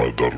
matar